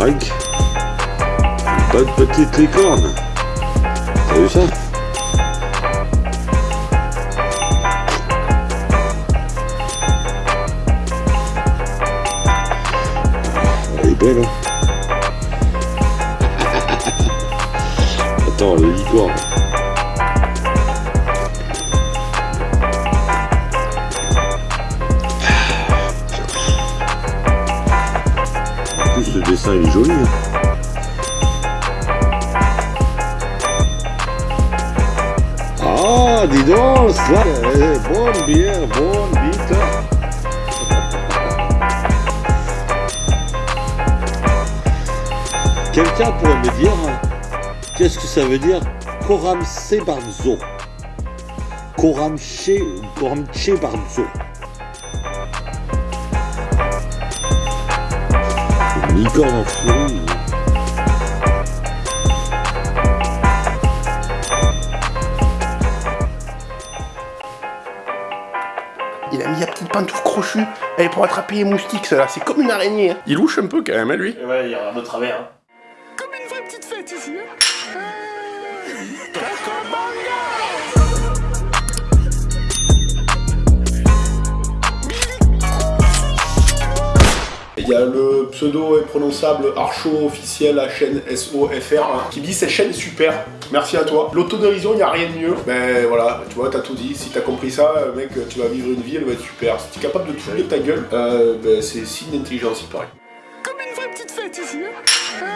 craque. Bonne petite licorne. T'as vu ça? Elle est belle, hein Attends, le licorne. Le dessin est joli. hein. Ah, dis donc, ça, euh, bonne bière, bonne bite. Quelqu'un pourrait me dire hein, qu'est-ce que ça veut dire Koramse Barzo Koramche Barzo licorne en furie. Il a mis la petite pantoufle crochue. Elle est pour attraper les moustiques, ça là. C'est comme une araignée. hein. Il louche un peu quand même, hein, lui. Ouais, il regarde de travers. hein. Comme une vraie petite fête ici. Il y a le pseudo imprononçable Archo officiel, la chaîne SOFR, hein, qui dit cette chaîne est super. Merci à toi. L'autodérision, il n'y a rien de mieux. Ben voilà, tu vois, t'as tout dit. Si t'as compris ça, mec, tu vas vivre une vie, elle va être super. Si t'es capable de te de ta gueule, euh, ben, c'est signe d'intelligence, il paraît. Comme une vraie petite fête ici. hein.